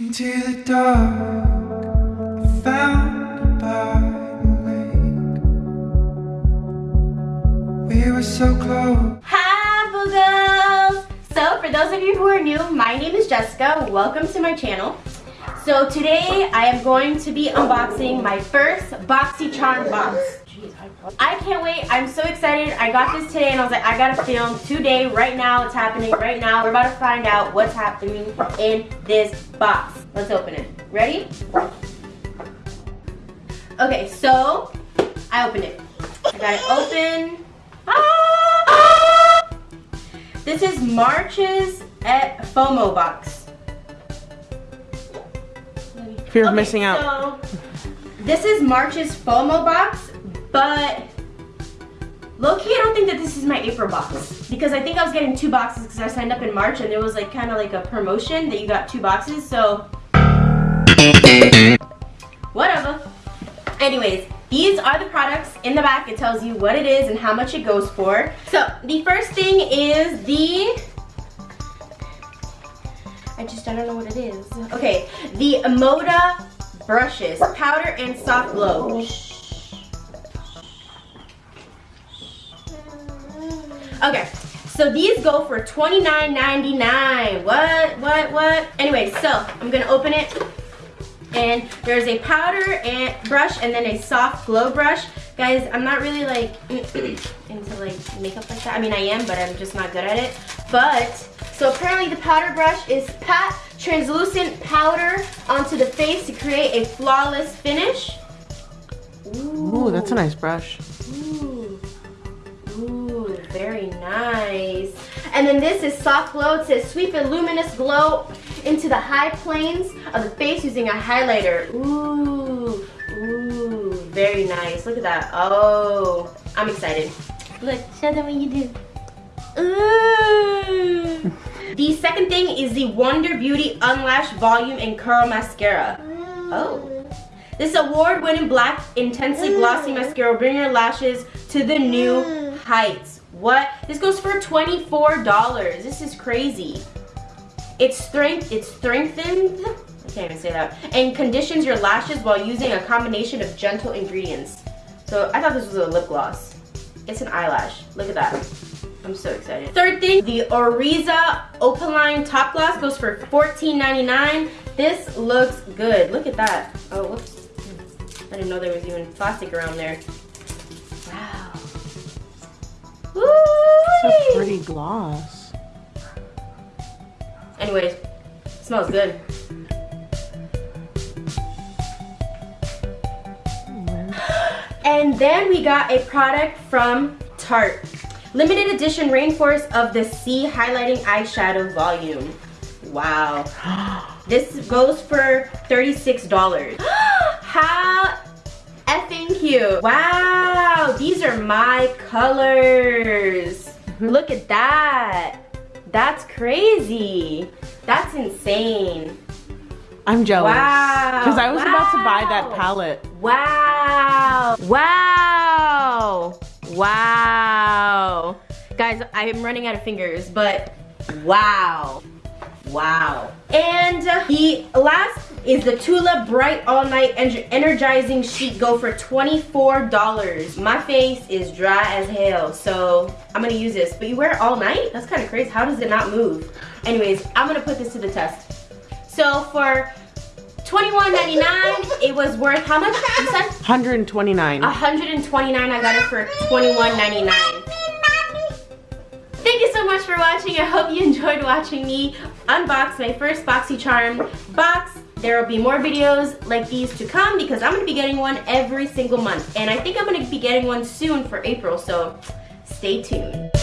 Into the dark. We were so close. Hi, Boogles! So, for those of you who are new, my name is Jessica. Welcome to my channel. So today, I am going to be unboxing my first BoxyCharm box. I can't wait. I'm so excited. I got this today and I was like, I gotta film today, right now. It's happening right now. We're about to find out what's happening in this box. Let's open it. Ready? Okay, so I opened it. I got it open. Ah! This is March's at FOMO box. Fear of Okay, missing out. So, this is March's FOMO box, but low-key, I don't think that this is my April box. Because I think I was getting two boxes because I signed up in March and there was like kind of like a promotion that you got two boxes, so whatever. Anyways, these are the products in the back. It tells you what it is and how much it goes for. So the first thing is the I just I don't know what it is. Okay, the Moda brushes, powder and soft glow. Okay, so these go for $29.99. What, what, what? Anyway, so I'm gonna open it. And there's a powder and brush and then a soft glow brush. Guys, I'm not really like into like makeup like that. I mean, I am, but I'm just not good at it. But, so apparently the powder brush is pat translucent powder onto the face to create a flawless finish. Ooh, that's a nice brush. Ooh. Ooh, very nice. And then this is soft glow. It says sweep a luminous glow into the high planes of the face using a highlighter. Ooh, ooh, very nice. Look at that. Oh, I'm excited. Look, show them what you do. Ooh. the second thing is the Wander Beauty Unlash Volume and Curl Mascara. Oh. This award-winning black, intensely glossy mascara will bring your lashes to the new heights. What? This goes for $24. This is crazy. It's strength, it's strengthened, I can't even say that, and conditions your lashes while using a combination of gentle ingredients. So I thought this was a lip gloss. It's an eyelash. Look at that. I'm so excited. Third thing, the Oriza Opaline Top Gloss goes for $14.99. This looks good. Look at that. Oh, whoops. I didn't know there was even plastic around there. It's a pretty gloss. Anyways, smells good. And then we got a product from Tarte. Limited edition Rainforest of the Sea Highlighting Eyeshadow Volume. Wow. This goes for $36. How effing cute. Wow, these are my colors. Mm-hmm. Look at that. That's crazy. That's insane. I'm jealous. Wow. Because I was about to buy that palette. Wow. Wow. Wow. Guys, I'm running out of fingers, but wow. Wow. And the last is the Tula Bright All Night Energizing Sheet Go for $24. My face is dry as hell, so I'm gonna use this. But you wear it all night? That's kind of crazy. How does it not move? Anyways, I'm gonna put this to the test. So for $21.99, it was worth how much? You said? 129. 129 I got it for 21.99. Thank you so much for watching. I hope you enjoyed watching me unbox my first BoxyCharm box. There will be more videos like these to come because I'm going to be getting one every single month. And I think I'm going to be getting one soon for April, so stay tuned.